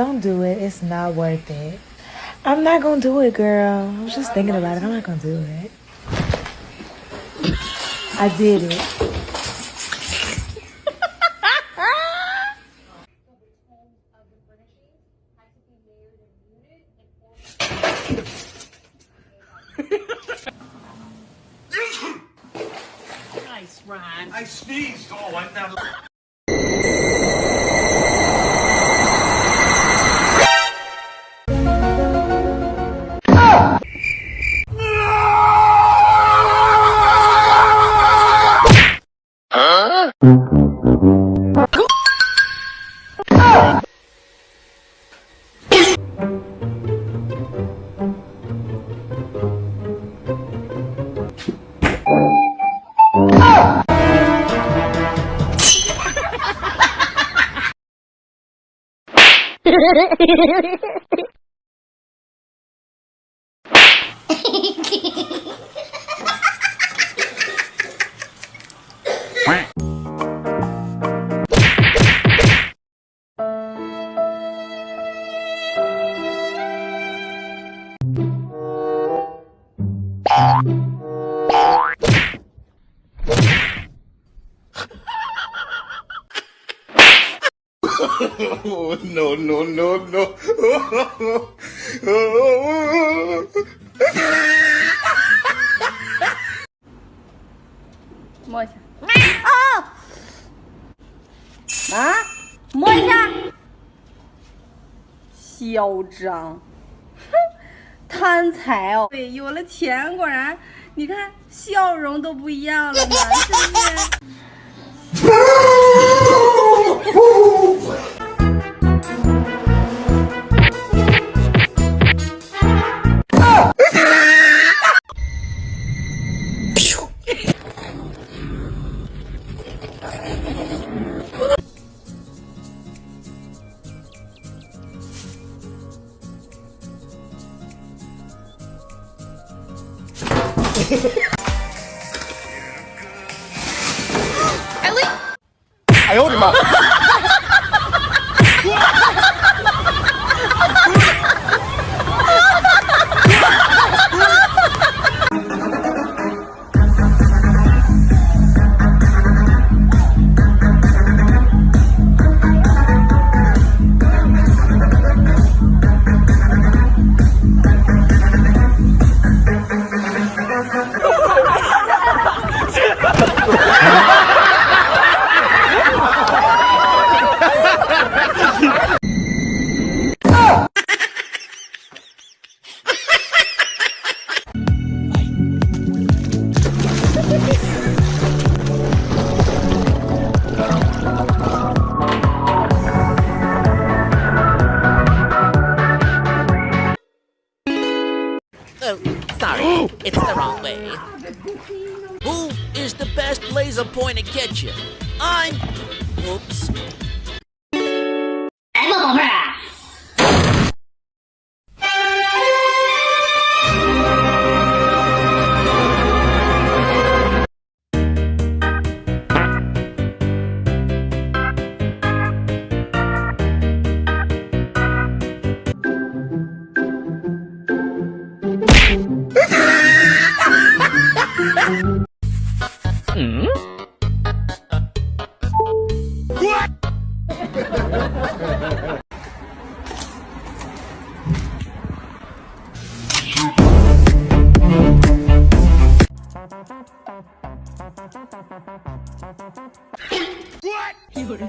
it. It's not worth it. I'm not gonna do it, girl. I'm just thinking about it. I'm not gonna do it. I did it. nice rhyme. I sneezed. Oh, I'm not. Quack. No, no, no, no. 摸一下。啊！啊！摸一下。嚣张！哼，贪财哦。对，有了钱果然，你看笑容都不一样了嘛，是不是？哎呦我的妈！Laser pointer catcher? I'm. Oops. 一个人。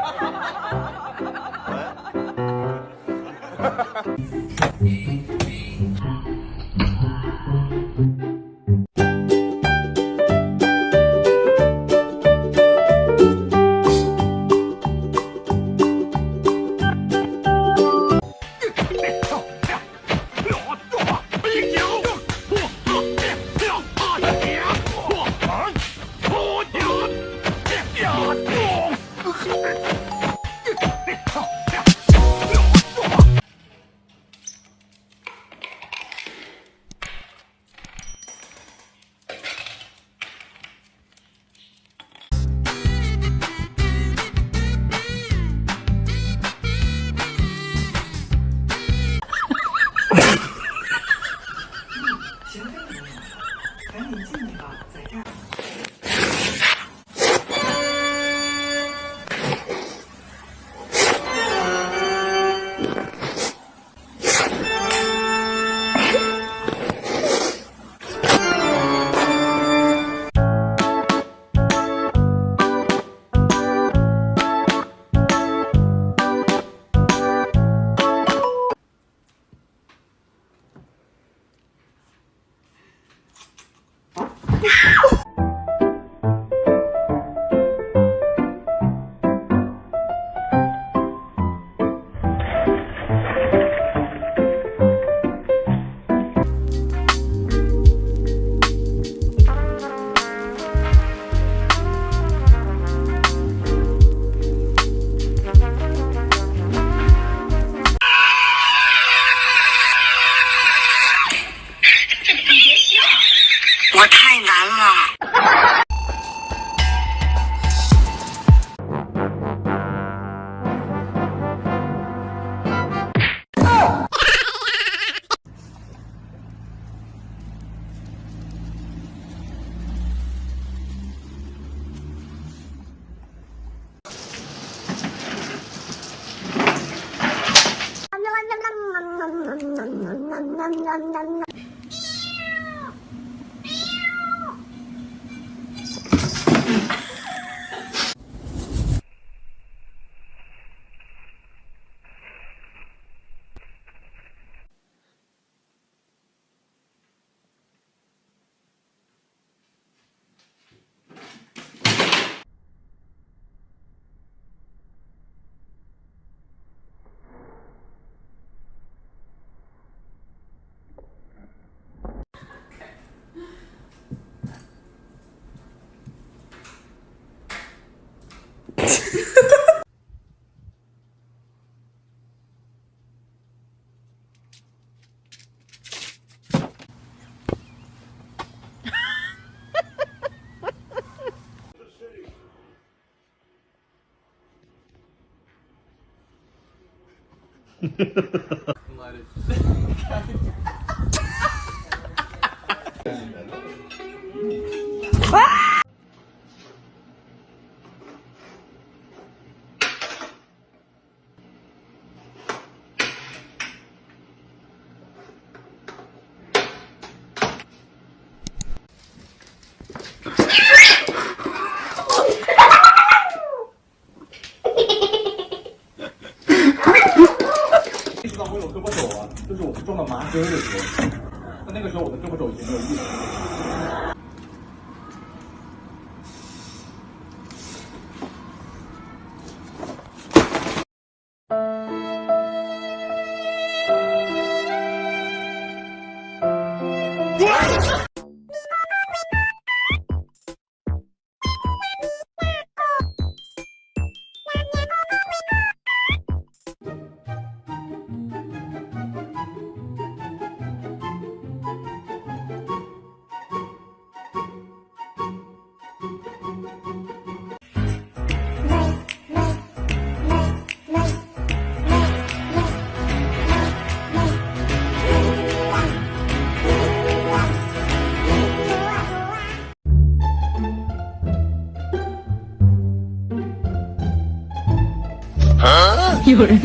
我太难了。Смотри. 啊，就是我们撞到麻根儿的时候，那那个时候我的胳膊肘已经没有力了。有人。